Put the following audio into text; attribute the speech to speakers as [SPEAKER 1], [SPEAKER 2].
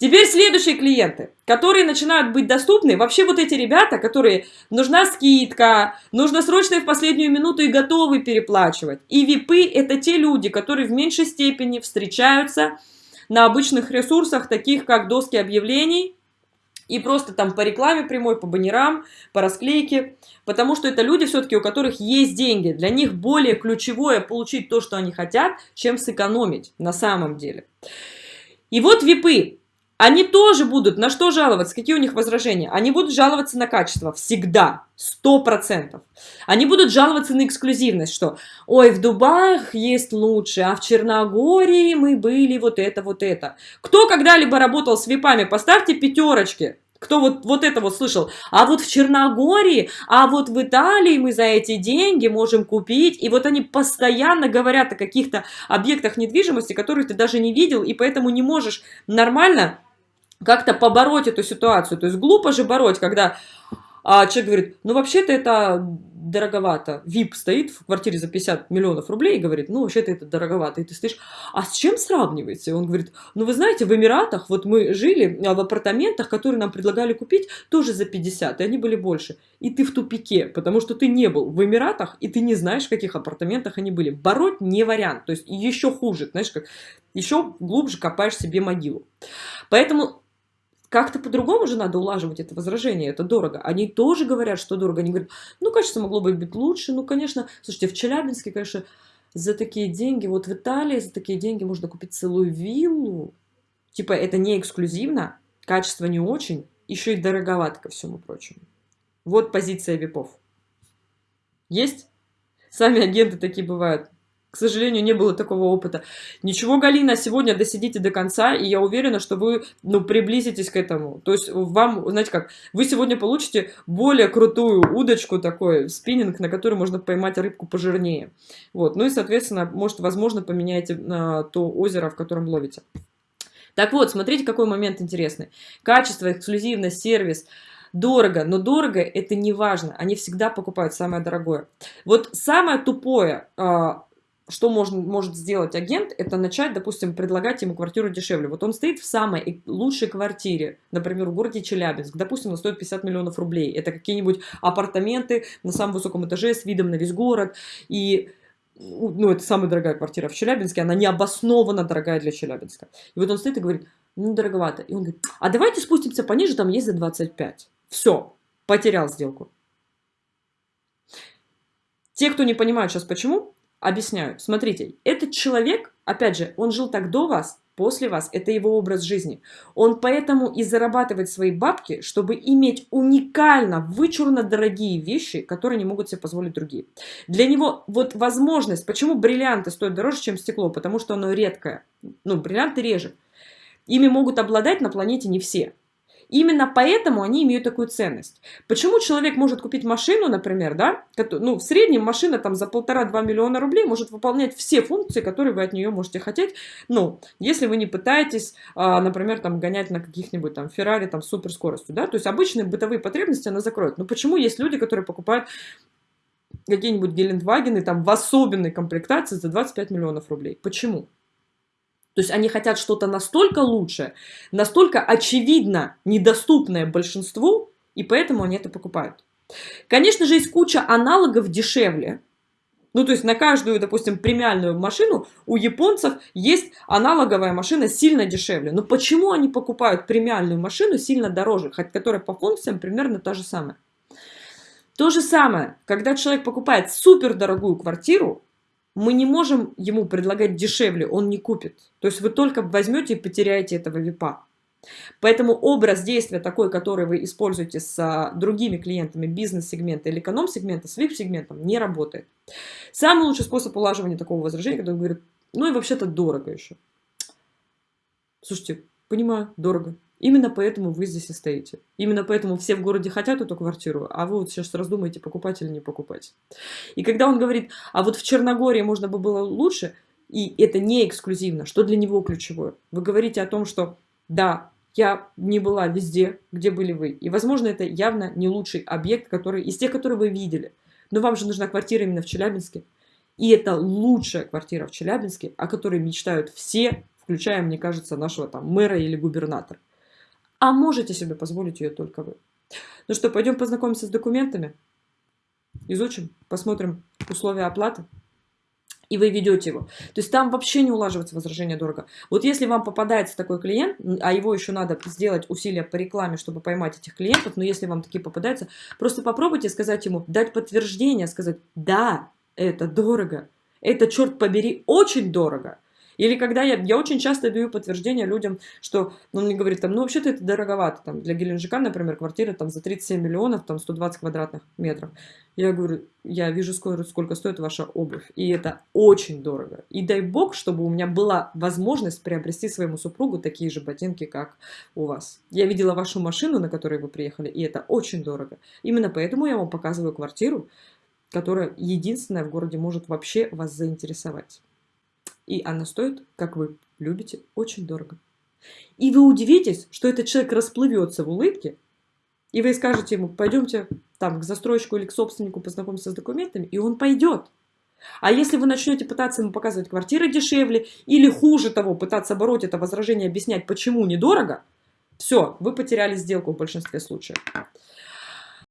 [SPEAKER 1] Теперь следующие клиенты, которые начинают быть доступны. Вообще вот эти ребята, которые нужна скидка, нужно срочно в последнюю минуту и готовы переплачивать. И випы это те люди, которые в меньшей степени встречаются на обычных ресурсах, таких как доски объявлений, и просто там по рекламе прямой, по баннерам, по расклейке, потому что это люди все-таки, у которых есть деньги. Для них более ключевое получить то, что они хотят, чем сэкономить на самом деле. И вот випы, они тоже будут на что жаловаться? Какие у них возражения? Они будут жаловаться на качество всегда, сто процентов. Они будут жаловаться на эксклюзивность, что ой, в Дубаях есть лучше, а в Черногории мы были вот это, вот это. Кто когда-либо работал с випами, поставьте пятерочки. Кто вот, вот это вот слышал? А вот в Черногории, а вот в Италии мы за эти деньги можем купить. И вот они постоянно говорят о каких-то объектах недвижимости, которые ты даже не видел, и поэтому не можешь нормально как-то побороть эту ситуацию. То есть глупо же бороть, когда а, человек говорит, ну вообще-то это дороговато. ВИП стоит в квартире за 50 миллионов рублей и говорит, ну вообще-то это дороговато. И ты стоишь, а с чем сравниваете? Он говорит, ну вы знаете, в Эмиратах, вот мы жили а, в апартаментах, которые нам предлагали купить тоже за 50, и они были больше. И ты в тупике, потому что ты не был в Эмиратах, и ты не знаешь, в каких апартаментах они были. Бороть не вариант, то есть еще хуже, знаешь, как еще глубже копаешь себе могилу. Поэтому как-то по-другому же надо улаживать это возражение, это дорого. Они тоже говорят, что дорого. Они говорят, ну, качество могло бы быть лучше. Ну, конечно, слушайте, в Челябинске, конечно, за такие деньги, вот в Италии за такие деньги можно купить целую виллу. Типа, это не эксклюзивно, качество не очень, еще и дороговато ко всему прочему. Вот позиция випов. Есть? Сами агенты такие бывают. К сожалению, не было такого опыта. Ничего, Галина, сегодня досидите до конца, и я уверена, что вы ну, приблизитесь к этому. То есть вам, знаете как, вы сегодня получите более крутую удочку такой, спиннинг, на который можно поймать рыбку пожирнее. Вот. Ну и, соответственно, может, возможно, поменяете а, то озеро, в котором ловите. Так вот, смотрите, какой момент интересный. Качество, эксклюзивность, сервис – дорого, но дорого это не важно, они всегда покупают самое дорогое. Вот самое тупое, а, что можно, может сделать агент, это начать, допустим, предлагать ему квартиру дешевле. Вот он стоит в самой лучшей квартире, например, в городе Челябинск, допустим, она стоит 50 миллионов рублей. Это какие-нибудь апартаменты на самом высоком этаже с видом на весь город. И ну, это самая дорогая квартира в Челябинске, она необоснованно дорогая для Челябинска. И вот он стоит и говорит, ну, дороговато. И он говорит, а давайте спустимся пониже, там есть за 25. Все, потерял сделку. Те, кто не понимают сейчас почему, Объясняю. Смотрите, этот человек, опять же, он жил так до вас, после вас, это его образ жизни. Он поэтому и зарабатывает свои бабки, чтобы иметь уникально, вычурно дорогие вещи, которые не могут себе позволить другие. Для него вот возможность, почему бриллианты стоят дороже, чем стекло, потому что оно редкое. Ну, бриллианты реже. Ими могут обладать на планете не все. Именно поэтому они имеют такую ценность. Почему человек может купить машину, например, да, ну, в среднем машина там за полтора-два миллиона рублей может выполнять все функции, которые вы от нее можете хотеть, ну, если вы не пытаетесь, а, например, там гонять на каких-нибудь там Феррари там суперскоростью, да, то есть обычные бытовые потребности она закроет. Но почему есть люди, которые покупают какие-нибудь Гелендвагены там в особенной комплектации за 25 миллионов рублей? Почему? То есть они хотят что-то настолько лучшее, настолько очевидно недоступное большинству, и поэтому они это покупают. Конечно же, есть куча аналогов дешевле. Ну, то есть на каждую, допустим, премиальную машину у японцев есть аналоговая машина сильно дешевле. Но почему они покупают премиальную машину сильно дороже, хоть которая по функциям примерно та же самая? То же самое, когда человек покупает супер дорогую квартиру, мы не можем ему предлагать дешевле, он не купит. То есть вы только возьмете и потеряете этого випа. Поэтому образ действия такой, который вы используете с а, другими клиентами бизнес-сегмента или эконом-сегмента, с VIP-сегментом, не работает. Самый лучший способ улаживания такого возражения, когда он говорит, ну и вообще-то дорого еще. Слушайте, понимаю, дорого. Именно поэтому вы здесь и стоите. Именно поэтому все в городе хотят эту квартиру, а вы вот сейчас раздумаете, покупать или не покупать. И когда он говорит, а вот в Черногории можно бы было лучше, и это не эксклюзивно, что для него ключевое? Вы говорите о том, что да, я не была везде, где были вы. И, возможно, это явно не лучший объект, который из тех, которые вы видели. Но вам же нужна квартира именно в Челябинске. И это лучшая квартира в Челябинске, о которой мечтают все, включая, мне кажется, нашего там мэра или губернатора. А можете себе позволить ее только вы. Ну что, пойдем познакомимся с документами, изучим, посмотрим условия оплаты и вы ведете его. То есть там вообще не улаживается возражение дорого. Вот если вам попадается такой клиент, а его еще надо сделать усилия по рекламе, чтобы поймать этих клиентов, но если вам такие попадаются, просто попробуйте сказать ему, дать подтверждение, сказать, да, это дорого, это, черт побери, очень дорого. Или когда я, я очень часто даю подтверждение людям, что ну, он мне говорит, там, ну вообще-то это дороговато. Там, для Геленджика, например, квартира там, за 37 миллионов, там 120 квадратных метров. Я говорю, я вижу, сколько, сколько стоит ваша обувь. И это очень дорого. И дай бог, чтобы у меня была возможность приобрести своему супругу такие же ботинки, как у вас. Я видела вашу машину, на которой вы приехали, и это очень дорого. Именно поэтому я вам показываю квартиру, которая единственная в городе может вообще вас заинтересовать. И она стоит, как вы любите, очень дорого. И вы удивитесь, что этот человек расплывется в улыбке, и вы скажете ему, пойдемте там к застройщику или к собственнику познакомиться с документами, и он пойдет. А если вы начнете пытаться ему показывать квартиры дешевле, или хуже того, пытаться бороть это возражение, объяснять, почему недорого, все, вы потеряли сделку в большинстве случаев.